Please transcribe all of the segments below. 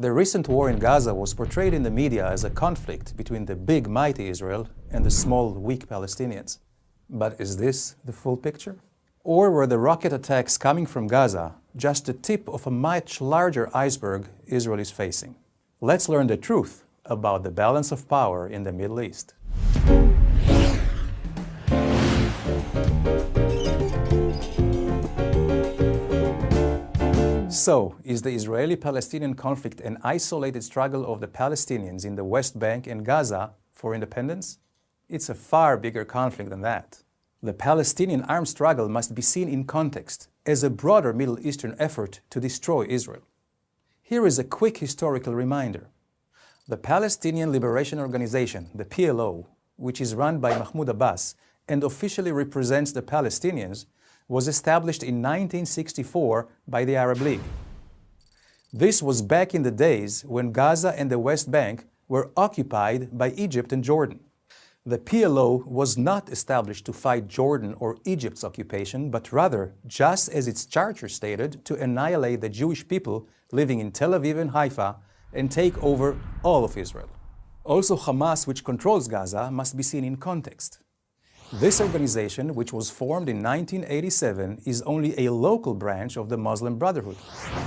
The recent war in Gaza was portrayed in the media as a conflict between the big, mighty Israel and the small, weak Palestinians. But is this the full picture? Or were the rocket attacks coming from Gaza just the tip of a much larger iceberg Israel is facing? Let's learn the truth about the balance of power in the Middle East. So, is the Israeli-Palestinian conflict an isolated struggle of the Palestinians in the West Bank and Gaza for independence? It's a far bigger conflict than that. The Palestinian armed struggle must be seen in context as a broader Middle Eastern effort to destroy Israel. Here is a quick historical reminder. The Palestinian Liberation Organization, the PLO, which is run by Mahmoud Abbas and officially represents the Palestinians, was established in 1964 by the Arab League. This was back in the days when Gaza and the West Bank were occupied by Egypt and Jordan. The PLO was not established to fight Jordan or Egypt's occupation, but rather, just as its charter stated, to annihilate the Jewish people living in Tel Aviv and Haifa and take over all of Israel. Also, Hamas, which controls Gaza, must be seen in context. This organization, which was formed in 1987, is only a local branch of the Muslim Brotherhood,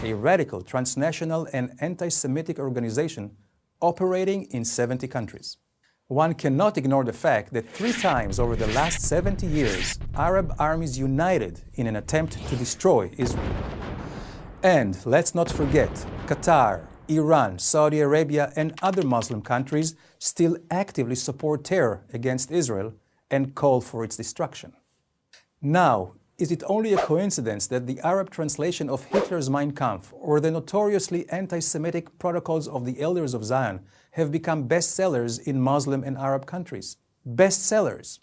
a radical, transnational and anti-Semitic organization operating in 70 countries. One cannot ignore the fact that three times over the last 70 years, Arab armies united in an attempt to destroy Israel. And let's not forget, Qatar, Iran, Saudi Arabia and other Muslim countries still actively support terror against Israel and call for its destruction. Now, is it only a coincidence that the Arab translation of Hitler's Mein Kampf or the notoriously anti-Semitic Protocols of the Elders of Zion have become bestsellers in Muslim and Arab countries? Bestsellers!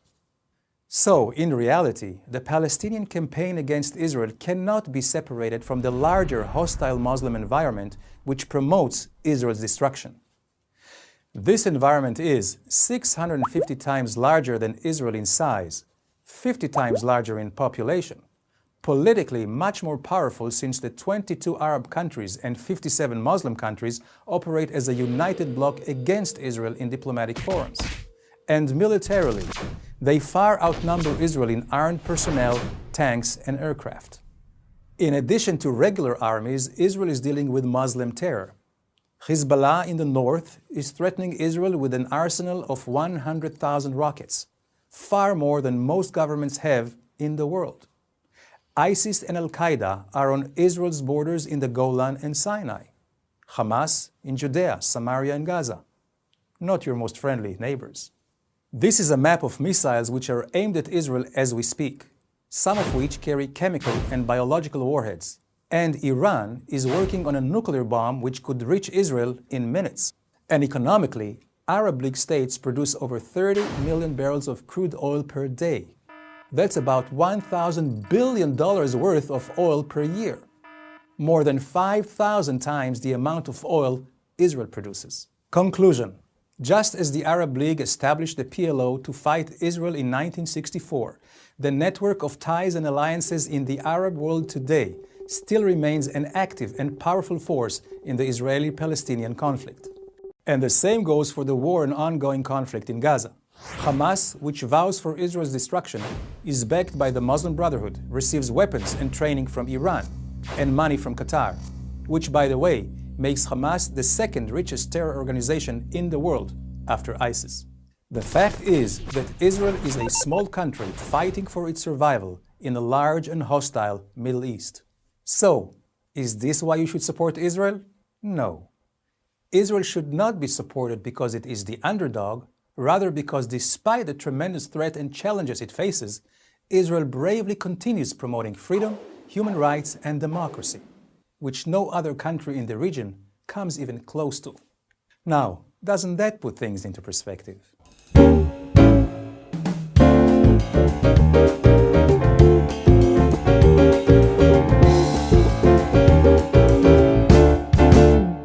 So, in reality, the Palestinian campaign against Israel cannot be separated from the larger hostile Muslim environment which promotes Israel's destruction. This environment is 650 times larger than Israel in size, 50 times larger in population, politically much more powerful since the 22 Arab countries and 57 Muslim countries operate as a united bloc against Israel in diplomatic forums. And militarily, they far outnumber Israel in armed personnel, tanks and aircraft. In addition to regular armies, Israel is dealing with Muslim terror. Hezbollah in the north is threatening Israel with an arsenal of 100,000 rockets, far more than most governments have in the world. ISIS and Al-Qaeda are on Israel's borders in the Golan and Sinai. Hamas in Judea, Samaria and Gaza. Not your most friendly neighbors. This is a map of missiles which are aimed at Israel as we speak, some of which carry chemical and biological warheads, and Iran is working on a nuclear bomb which could reach Israel in minutes. And economically, Arab League states produce over 30 million barrels of crude oil per day. That's about $1,000 billion worth of oil per year. More than 5,000 times the amount of oil Israel produces. Conclusion. Just as the Arab League established the PLO to fight Israel in 1964, the network of ties and alliances in the Arab world today still remains an active and powerful force in the Israeli-Palestinian conflict. And the same goes for the war and ongoing conflict in Gaza. Hamas, which vows for Israel's destruction, is backed by the Muslim Brotherhood, receives weapons and training from Iran, and money from Qatar, which, by the way, makes Hamas the second richest terror organization in the world after ISIS. The fact is that Israel is a small country fighting for its survival in a large and hostile Middle East. So, is this why you should support Israel? No. Israel should not be supported because it is the underdog, rather because despite the tremendous threat and challenges it faces, Israel bravely continues promoting freedom, human rights and democracy, which no other country in the region comes even close to. Now, doesn't that put things into perspective?